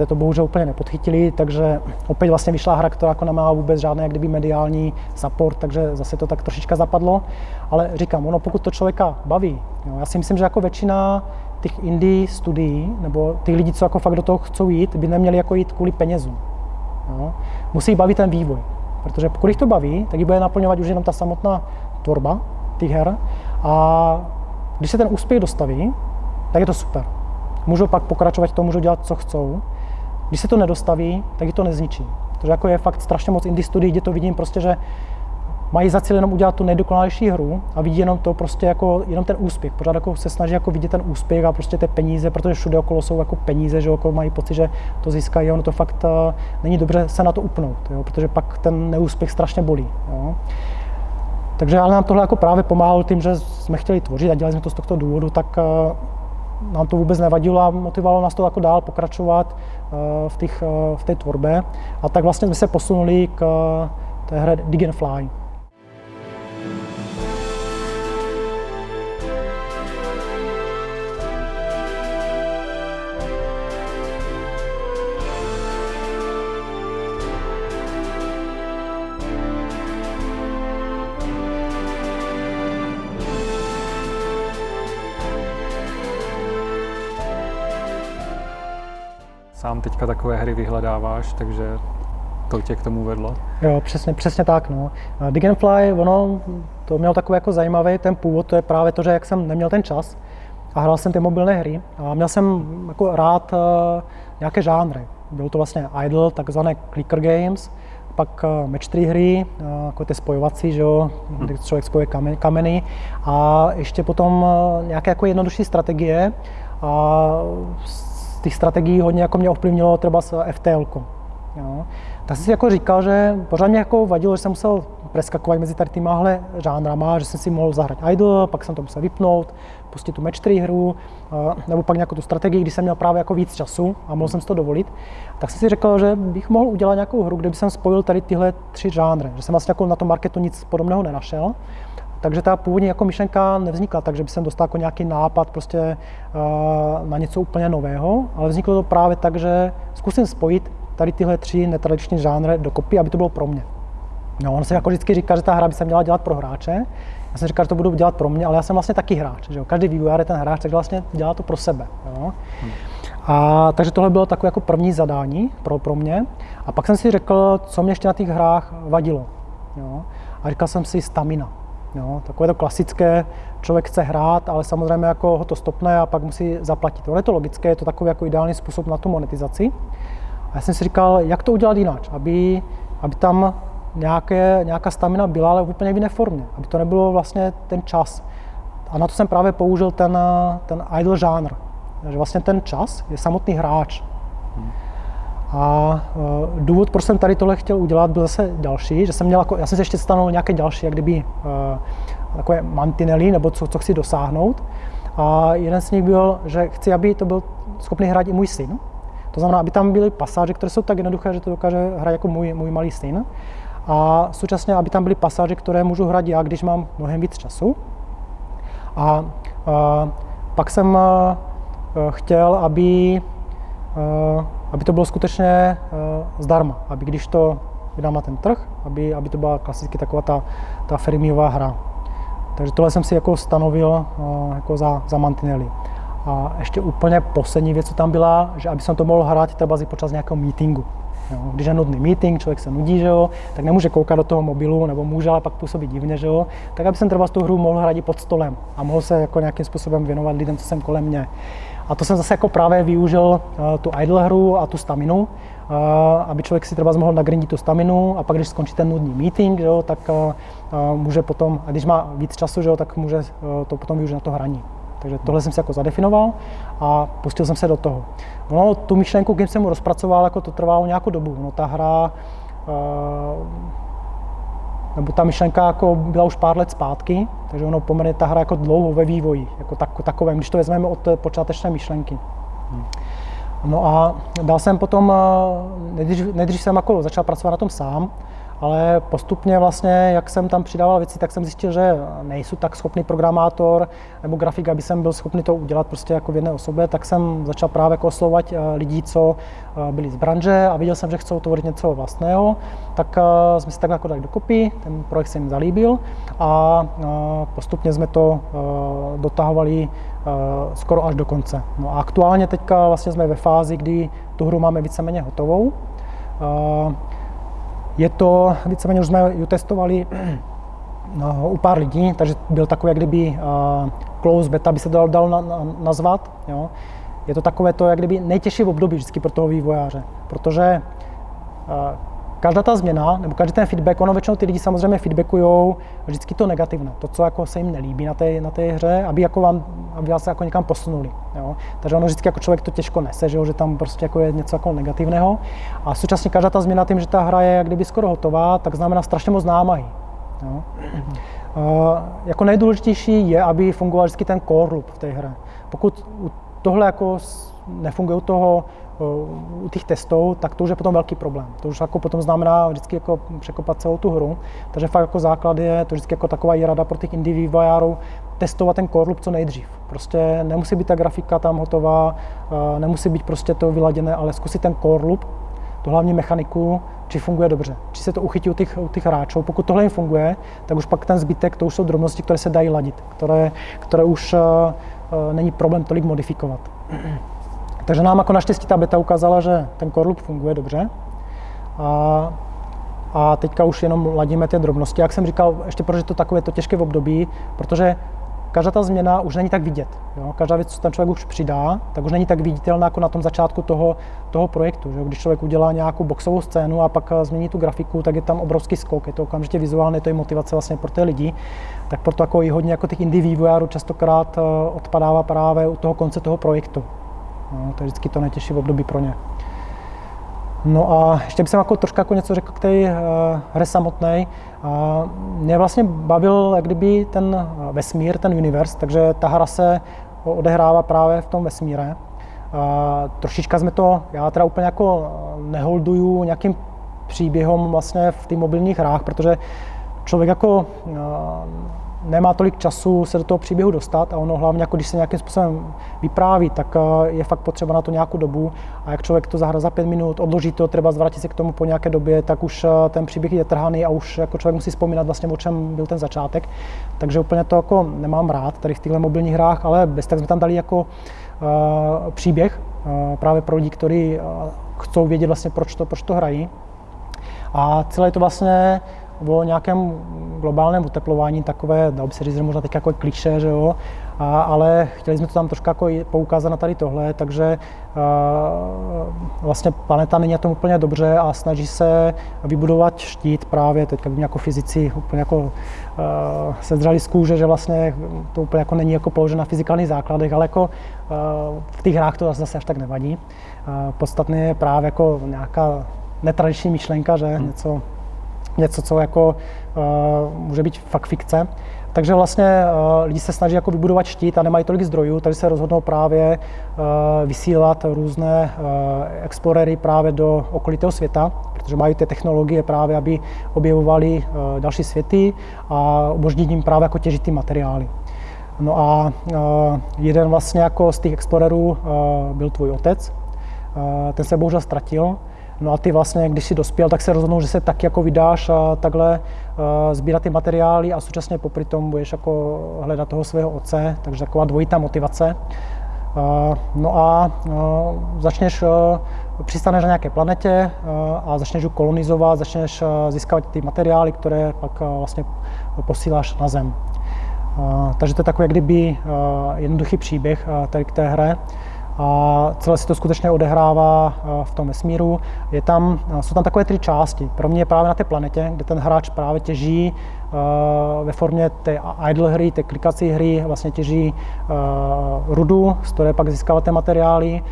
Speaker 1: to bohužel úplně nepodchytili, takže opět vlastně vyšla hra, která jako nemá vůbec žádný jak kdyby mediální support, takže zase to tak trošička zapadlo. Ale říkám, ono pokud to člověka baví, jo, já si myslím, že jako většina těch indie studií, nebo těch lidí, co jako fakt do toho chcou jít, by neměli jako jít kvůli penězům. Jo. Musí bavit ten vývoj, protože pokud jich to baví, tak ji bude naplňovat už jenom ta samotná tvorba těch her a když se ten úspěch dostaví, tak je to super. Můžou pak pokračovat v tom, můžou dělat, co chcou. Když se to nedostaví, tak ji to nezničí. Protože jako je fakt strašně moc indie studií, kde to vidím prostě, že mají za cíl jenom udělat tu nejdokonalejší hru a vidí jenom to prostě jako jenom ten úspěch. Pořád jako se snaží jako vidět ten úspěch a prostě ty peníze, protože všude okolo jsou jako peníze, že jako mají pocit, že to získají, ono to fakt uh, není dobře se na to upnout, jo, protože pak ten neúspěch strašně bolí. Jo. Takže ale nám tohle jako právě pomáhalo tím, že jsme chtěli tvořit a dělali jsme to z tohoto důvodu, tak uh, nám to vůbec nevadilo a motivovalo nás to jako dál pokračovat eh, v, těch, v té tvorbě. A tak vlastně jsme se posunuli k té hře Dig and Fly.
Speaker 2: Sám teďka takové hry vyhledáváš, takže to tě k tomu vedlo?
Speaker 1: Jo, přesně, přesně tak. No. Dig and Fly, ono to mělo takový jako zajímavý ten původ, to je právě to, že jak jsem neměl ten čas a hrál jsem ty mobilné hry a měl jsem jako rád uh, nějaké žánry. Bylo to vlastně idle, takzvané clicker games, pak uh, match 3 hry, uh, jako ty spojovací, že jo, hmm. kdy člověk spojuje kameny, kameny a ještě potom uh, nějaké jako jednodušší strategie a těch strategií hodně jako mě ovlivnilo třeba FTL. Jo tak jsem si jako říkal, že pořád mě jako vadilo, že jsem musel preskakovat mezi tady týmahle žánrama, že jsem si mohl zahrát idle, pak jsem to musel vypnout, pustit tu match 3 hru, nebo pak nějakou tu strategii, když jsem měl právě jako víc času a mohl jsem si to dovolit, tak jsem si řekl, že bych mohl udělat nějakou hru, kde bych jsem spojil tady tyhle tři žánry, že jsem vlastně jako na tom marketu nic podobného nenašel. Takže ta původní jako myšlenka nevznikla tak, že by jsem dostal jako nějaký nápad prostě uh, na něco úplně nového, ale vzniklo to právě tak, že zkusím spojit tady tyhle tři netradiční žánry dokopy, aby to bylo pro mě. No, on se jako vždycky říká, že ta hra by se měla dělat pro hráče. Já jsem říkal, že to budu dělat pro mě, ale já jsem vlastně taky hráč. Že jo? Každý vývojář je ten hráč, takže vlastně dělá to pro sebe. Jo? Hmm. A, takže tohle bylo takové jako první zadání pro, pro mě. A pak jsem si řekl, co mě ještě na těch hrách vadilo. Jo? A říkal jsem si stamina. Jo? Takové to klasické, člověk chce hrát, ale samozřejmě jako ho to stopne a pak musí zaplatit. Ono je to logické, je to takový jako ideální způsob na tu monetizaci. A já jsem si říkal, jak to udělat jinak, aby, aby tam nějaké, nějaká stamina byla, ale v úplně jiné formě, aby to nebylo vlastně ten čas. A na to jsem právě použil ten, ten idle žánr, že vlastně ten čas je samotný hráč. A uh, důvod, proč jsem tady tohle chtěl udělat, byl zase další, že jsem měl, jako, já jsem si ještě stanovil nějaké další, jak kdyby uh, takové mantinely, nebo co, co chci dosáhnout. A jeden z nich byl, že chci, aby to byl schopný hrát i můj syn, to znamená, aby tam byly pasáže, které jsou tak jednoduché, že to dokáže hrát jako můj, můj malý syn. A současně, aby tam byly pasáže, které můžu hrát já, když mám mnohem víc času. A, a pak jsem a, chtěl, aby, a, aby to bylo skutečně a, zdarma, aby když to vydám na ten trh, aby, aby to byla klasicky taková ta, ta firmiová hra. Takže tohle jsem si jako stanovil a, jako za, za mantinely. A ještě úplně poslední věc, co tam byla, že aby jsem to mohl hrát třeba počas nějakého meetingu. Jo, když je nudný meeting, člověk se nudí, že jo, tak nemůže koukat do toho mobilu, nebo může, ale pak působí divně, že jo, tak aby jsem třeba tu hru mohl hrát i pod stolem a mohl se jako nějakým způsobem věnovat lidem, co jsem kolem mě. A to jsem zase jako právě využil uh, tu idle hru a tu staminu, uh, aby člověk si třeba mohl nagrindit tu staminu a pak, když skončí ten nudný meeting, jo, tak uh, může potom, a když má víc času, jo, tak může to potom využít na to hraní. Takže tohle jsem si jako zadefinoval a pustil jsem se do toho. No, tu myšlenku, když jsem mu rozpracoval, jako to trvalo nějakou dobu. No, ta hra, nebo ta myšlenka jako byla už pár let zpátky, takže ono poměrně ta hra jako dlouho ve vývoji, jako tak, takovém, když to vezmeme od počáteční myšlenky. No a dal jsem potom, eh, nejdřív, nejdřív jsem jako začal pracovat na tom sám, ale postupně vlastně, jak jsem tam přidával věci, tak jsem zjistil, že nejsou tak schopný programátor nebo grafik, aby jsem byl schopný to udělat prostě jako v jedné osobě, tak jsem začal právě jako oslovovat eh, lidí, co eh, byli z branže a viděl jsem, že chcou tvořit něco vlastného, tak eh, jsme si tak jako dali dokopy, ten projekt se jim zalíbil a postupně jsme to dotahovali skoro až do konce. No a aktuálně teďka vlastně jsme ve fázi, kdy tu hru máme víceméně hotovou. Je to, víceméně už jsme ji testovali no, u pár lidí, takže byl takový, jak kdyby uh, close beta, by se dal, dal na, na, nazvat. Jo. Je to takové to, jak kdyby nejtěžší v období vždycky pro toho vývojáře, protože uh, každá ta změna, nebo každý ten feedback, ono většinou ty lidi samozřejmě feedbackují vždycky to negativné, to, co jako se jim nelíbí na té, na té hře, aby, jako vám, aby vás jako někam posunuli. Jo? Takže ono vždycky jako člověk to těžko nese, že, jo? že tam prostě jako je něco jako negativného. A současně každá ta změna tím, že ta hra je jak kdyby skoro hotová, tak znamená strašně moc námahy. Jo? Uh, jako nejdůležitější je, aby fungoval vždycky ten core loop v té hře. Pokud tohle jako nefunguje u toho, u těch testů, tak to už je potom velký problém. To už jako potom znamená vždycky jako překopat celou tu hru. Takže fakt jako základ je to vždycky jako taková rada pro těch indie vývojářů, testovat ten core loop co nejdřív. Prostě nemusí být ta grafika tam hotová, eh, nemusí být prostě to vyladěné, ale zkusit ten core loop, tu hlavní mechaniku, či funguje dobře, či se to uchytí u těch, u těch hráčů. Pokud tohle jim funguje, tak už pak ten zbytek, to už jsou drobnosti, které se dají ladit, které, které už uh, není problém tolik modifikovat. Takže nám jako naštěstí ta beta ukázala, že ten core loop funguje dobře. A, a teďka už jenom ladíme ty drobnosti. Jak jsem říkal, ještě proč je to takové to těžké v období, protože každá ta změna už není tak vidět. Jo? Každá věc, co ten člověk už přidá, tak už není tak viditelná jako na tom začátku toho, toho projektu. Že? Když člověk udělá nějakou boxovou scénu a pak eh, změní tu grafiku, tak je tam obrovský skok. Je to okamžitě vizuálně, to je motivace vlastně pro ty lidi. Tak proto jako i hodně jako těch indie vývojářů častokrát eh, odpadává právě u toho konce toho projektu. No, to je vždycky to nejtěžší v období pro ně. No a ještě bych jako trošku jako něco řekl k té uh, hře samotné. Uh, mě vlastně bavil jak kdyby ten vesmír, ten univerz, takže ta hra se odehrává právě v tom vesmíre. Uh, trošička jsme to, já teda úplně jako neholduju nějakým příběhom vlastně v těch mobilních hrách, protože člověk jako uh, nemá tolik času se do toho příběhu dostat a ono hlavně, jako když se nějakým způsobem vypráví, tak eh, je fakt potřeba na to nějakou dobu a jak člověk to zahrá za pět minut, odloží to, třeba zvrátit se k tomu po nějaké době, tak už eh, ten příběh je trhaný a už jako člověk musí vzpomínat vlastně, o čem byl ten začátek. Takže úplně to jako nemám rád tady v těchto mobilních hrách, ale bez tak jsme tam dali jako uh, příběh uh, právě pro lidi, kteří uh, chcou vědět vlastně, proč to, proč to hrají. A celé je to vlastně o nějakém globálním oteplování, takové, dalo by se říct, možná teď jako kliše, že jo, a, ale chtěli jsme to tam trošku jako poukázat na tady tohle, takže uh, vlastně planeta není na tom úplně dobře a snaží se vybudovat štít právě, teď jak jako fyzici úplně jako uh, se zdřeli z kůže, že vlastně to úplně jako není jako položeno na fyzikálních základech, ale jako uh, v těch hrách to zase až tak nevadí. Uh, podstatné je právě jako nějaká netradiční myšlenka, že hmm. něco něco, co jako uh, může být fakt fikce. Takže vlastně uh, lidi se snaží jako vybudovat štít a nemají tolik zdrojů, takže se rozhodnou právě uh, vysílat různé explorery právě do okolitého světa, protože mají ty technologie právě, aby objevovali další světy a umožnit jim právě jako těžit ty materiály. No a jeden vlastně jako z těch explorerů byl tvůj otec, ten se bohužel ztratil, No a ty vlastně, když si dospěl, tak se rozhodnou, že se tak jako vydáš a takhle uh, sbírat ty materiály a současně popri tom budeš jako hledat toho svého otce, takže taková dvojitá motivace. Uh, no a uh, začneš, přistaneš na nějaké planetě a začneš ji kolonizovat, začneš získávat ty materiály, které pak vlastně posíláš na Zem. Takže to je takový jak kdyby jednoduchý příběh tady k té hře a celé se to skutečně odehrává v tom vesmíru. Je tam, jsou tam takové tři části. Pro mě je právě na té planetě, kde ten hráč právě těží ve formě té idle hry, té klikací hry, vlastně těží rudu, z které pak získává ty materiály.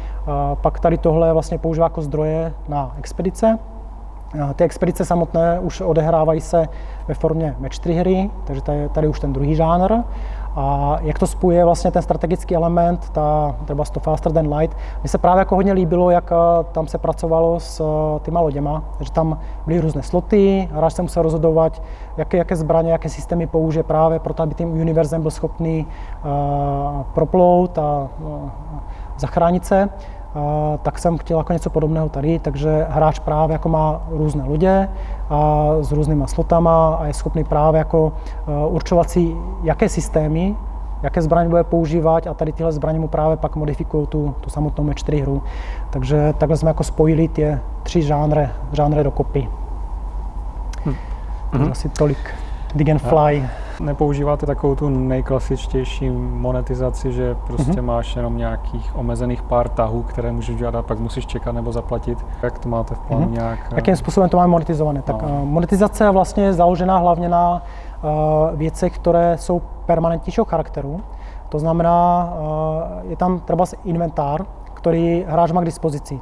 Speaker 1: Pak tady tohle vlastně používá jako zdroje na expedice. Ty expedice samotné už odehrávají se ve formě match 3 hry, takže tady, tady už ten druhý žánr. A jak to spojuje vlastně ten strategický element, ta třeba to faster than light. Mně se právě jako hodně líbilo, jak tam se pracovalo s těma loděma, že tam byly různé sloty, hráč se musel rozhodovat, jaké, jaké zbraně, jaké systémy použije právě proto, aby tím univerzem byl schopný uh, proplout a uh, zachránit se. Tak jsem chtěl jako něco podobného tady, takže hráč právě jako má různé lodě a s různýma slotama a je schopný právě jako uh, určovat si, jaké systémy, jaké zbraně bude používat a tady tyhle zbraně mu právě pak modifikují tu, tu samotnou match 4 hru. Takže takhle jsme jako spojili ty tři žánry, žánry dokopy. Hm. Takže asi tolik. Dig and Fly.
Speaker 2: Nepoužíváte takovou tu nejklasičtější monetizaci, že prostě mm-hmm. máš jenom nějakých omezených pár tahů, které můžeš dělat a pak musíš čekat nebo zaplatit. Jak to máte v plánu mm-hmm. nějak?
Speaker 1: Jakým způsobem to máme monetizované? No. Tak uh, monetizace je vlastně založená hlavně na uh, věcech, které jsou permanentnějšího charakteru. To znamená, uh, je tam třeba inventár, který hráč má k dispozici.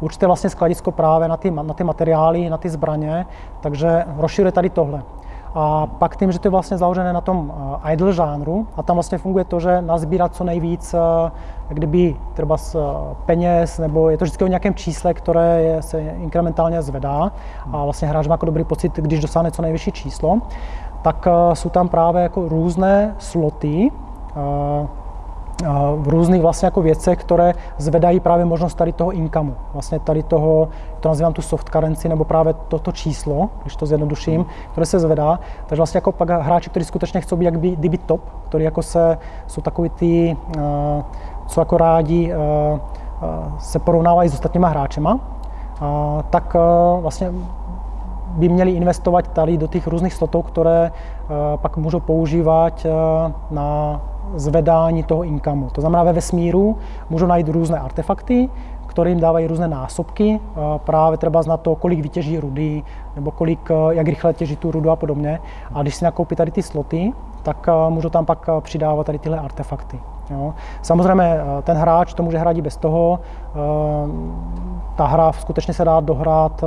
Speaker 1: Určitě vlastně skladisko právě na ty, na ty materiály, na ty zbraně, takže rozširuje tady tohle. A pak tím, že to je vlastně založené na tom uh, idle žánru a tam vlastně funguje to, že nazbírat co nejvíc jak kdyby třeba z peněz, nebo je to vždycky o nějakém čísle, které je, se inkrementálně zvedá a vlastně hráč má jako dobrý pocit, když dosáhne co nejvyšší číslo, tak jsou tam právě jako různé sloty, v různých vlastně jako věcech, které zvedají právě možnost tady toho inkamu. Vlastně tady toho, to nazývám tu soft currency, nebo právě toto číslo, když to zjednoduším, které se zvedá. Takže vlastně jako pak hráči, kteří skutečně chcou být jak by, kdyby top, který jako se, jsou takový ty, co jako rádi se porovnávají s ostatníma hráčema, tak vlastně by měli investovat tady do těch různých slotů, které pak můžou používat na zvedání toho inkamu. To znamená, ve vesmíru můžou najít různé artefakty, které jim dávají různé násobky, právě třeba na to, kolik vytěží rudy, nebo kolik, jak rychle těží tu rudu a podobně. A když si nakoupí tady ty sloty, tak můžou tam pak přidávat tady tyhle artefakty. Jo. Samozřejmě ten hráč to může hrát i bez toho. Ta hra skutečně se dá dohrát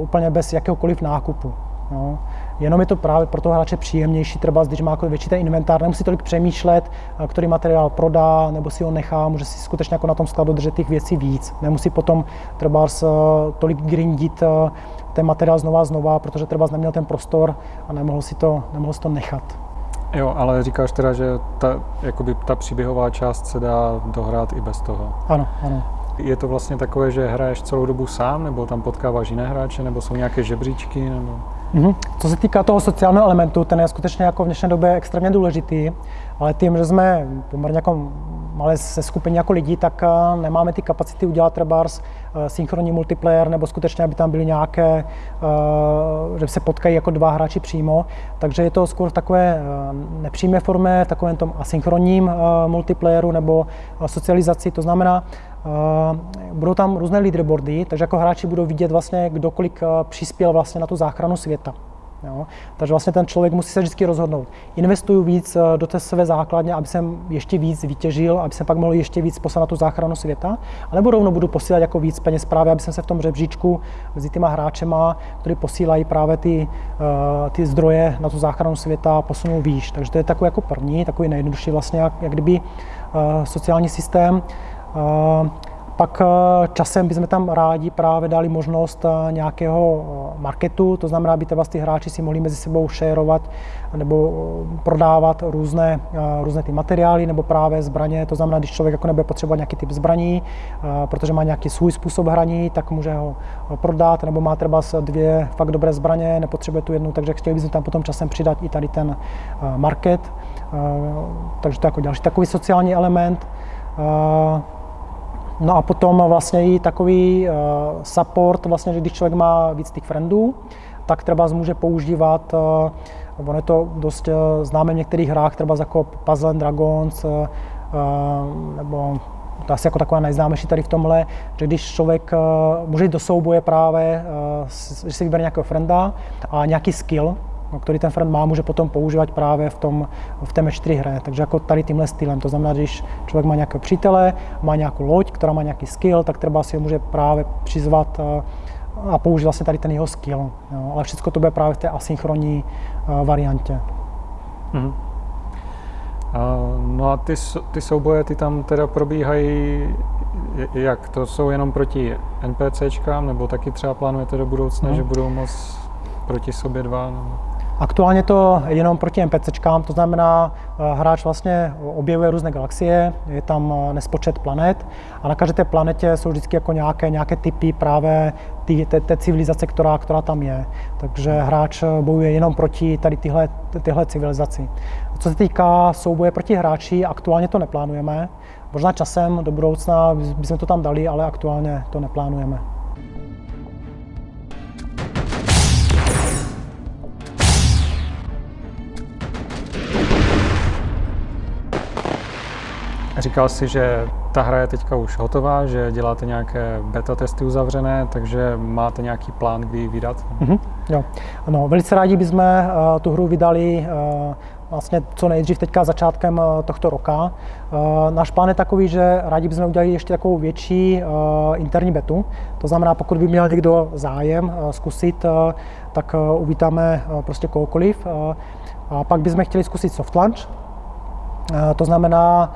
Speaker 1: úplně bez jakéhokoliv nákupu. Jo. Jenom je to právě pro toho hráče příjemnější, třeba když má jako větší ten inventár, nemusí tolik přemýšlet, který materiál prodá, nebo si ho nechá, může si skutečně jako na tom skladu držet těch věcí víc. Nemusí potom třeba tolik grindit ten materiál znova a znova, protože třeba neměl ten prostor a nemohl si to, nemohl si to nechat.
Speaker 2: Jo, ale říkáš teda, že ta, jakoby ta příběhová část se dá dohrát i bez toho.
Speaker 1: Ano, ano.
Speaker 2: Je to vlastně takové, že hraješ celou dobu sám, nebo tam potkáváš jiné hráče, nebo jsou nějaké žebříčky? Nebo...
Speaker 1: Mm-hmm. Co se týká toho sociálního elementu, ten je skutečně jako v dnešní době extrémně důležitý, ale tím, že jsme poměrně jako malé se skupiny jako lidí, tak eh, nemáme ty kapacity udělat třeba eh, synchronní multiplayer, nebo skutečně, aby tam byly nějaké, eh, že se potkají jako dva hráči přímo. Takže je to skoro v takové nepřímé formě, takovém tom asynchronním multiplayeru nebo socializaci. To znamená, budou tam různé leaderboardy, takže jako hráči budou vidět vlastně, kdo kolik přispěl vlastně na tu záchranu světa. Jo? Takže vlastně ten člověk musí se vždycky rozhodnout. Investuju víc eh, do té své základně, aby jsem ještě víc vytěžil, aby jsem pak mohl ještě víc poslat na tu záchranu světa, anebo rovnou budu posílat jako víc peněz právě, aby jsem se v tom řebříčku mezi těma hráčema, kteří posílají právě ty, ty zdroje na tu záchranu světa, posunul výš. Takže to je takový jako první, takový nejjednodušší vlastně, jak, jak kdyby sociální systém. Pak eh, časem bychom tam rádi právě dali možnost eh, nějakého eh, marketu, to znamená, aby ty hráči si mohli mezi sebou šerovat nebo prodávat různé, různé ty materiály nebo právě zbraně. To znamená, když člověk jako nebude potřebovat nějaký typ zbraní, protože má nějaký svůj způsob hraní, tak může ho prodat, nebo má třeba dvě fakt dobré zbraně, nepotřebuje tu jednu, takže chtěli bychom tam potom časem přidat i tady ten market. Takže to je jako další takový sociální element. No a potom vlastně i takový uh, support, vlastně, že když člověk má víc těch friendů, tak třeba může používat, uh, ono je to dost uh, známe v některých hrách, třeba jako Puzzle Dragons, nebo to asi jako taková nejznámější tady v tomhle, že když člověk může jít do souboje právě, že si vybere nějakého frenda a nějaký skill, který ten friend má, může potom používat právě v, tom, v té match 3 hře. Takže jako tady tímhle stylem. To znamená, když člověk má nějakého přítele, má nějakou loď, která má nějaký skill, tak třeba si ho může právě přizvat a, a použít vlastně tady ten jeho skill. Jo. Ale všechno to bude právě v té asynchronní uh, variantě. Mm-hmm.
Speaker 2: No a ty, ty souboje, ty tam teda probíhají jak? To jsou jenom proti NPCčkám, nebo taky třeba plánujete do budoucna, no. že budou moc proti sobě dva? Nebo?
Speaker 1: Aktuálně to jenom proti NPCčkám, to znamená, eh, hráč vlastně objevuje různé galaxie, je tam eh, nespočet planet a na každé té planetě jsou vždycky jako nějaké, nějaké typy právě ty, té, té civilizace, která, která tam je. Takže hráč eh, bojuje jenom proti tady tyhle, tyhle civilizaci. Co se týká souboje proti hráči, aktuálně to neplánujeme. Možná časem do budoucna bychom to tam dali, ale aktuálně to neplánujeme.
Speaker 2: Říkal jsi, že ta hra je teďka už hotová, že děláte nějaké beta testy uzavřené, takže máte nějaký plán, kdy ji vydat?
Speaker 1: Mm-hmm, jo. Ano, velice rádi bychom uh, tu hru vydali uh, vlastně co nejdřív teďka začátkem eh, tohto roka. Náš plán je takový, že rádi bychom udělali ještě takovou větší interní betu. To znamená, pokud by měl někdo zájem zkusit, tak uvítáme prostě kohokoliv. A pak bychom chtěli zkusit soft launch. To znamená,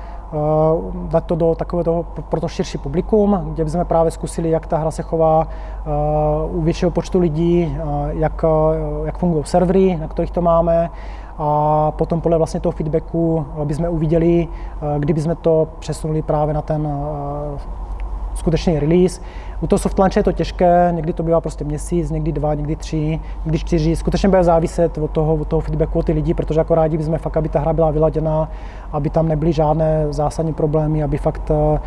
Speaker 1: dát to do takového toho, pro to širší publikum, kde bychom právě zkusili, jak ta hra se chová u většího počtu lidí, jak, jak fungují servery, na kterých to máme, a potom podle vlastně toho feedbacku bychom uviděli, kdyby jsme to přesunuli právě na ten skutečný release. U toho soft launche je to těžké, někdy to bývá prostě měsíc, někdy dva, někdy tři, někdy čtyři. Skutečně bude záviset od toho, od toho feedbacku od ty lidi, protože jako rádi bychom fakt, aby ta hra byla vyladěná, aby tam nebyly žádné zásadní problémy, aby fakt eh,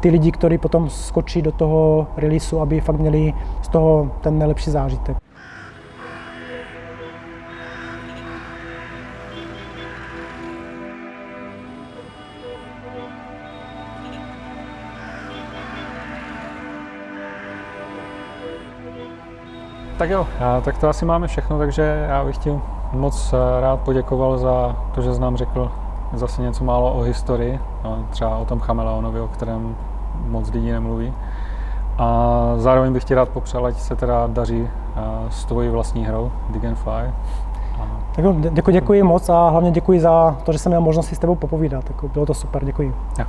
Speaker 1: ty lidi, kteří potom skočí do toho releaseu, aby fakt měli z toho ten nejlepší zážitek.
Speaker 2: Tak jo, tak to asi máme všechno, takže já bych ti moc eh, rád poděkoval za to, že jsi nám řekl zase něco málo o historii, no, třeba o tom chameleonovi, o kterém moc lidí nemluví. A zároveň bych ti rád popřál, ať se teda daří eh, s tvojí vlastní hrou Fly.
Speaker 1: Tak jo, děkuji, děkuji moc a hlavně děkuji za to, že jsem měl možnost si s tebou popovídat. bylo to super, děkuji.
Speaker 2: Jo.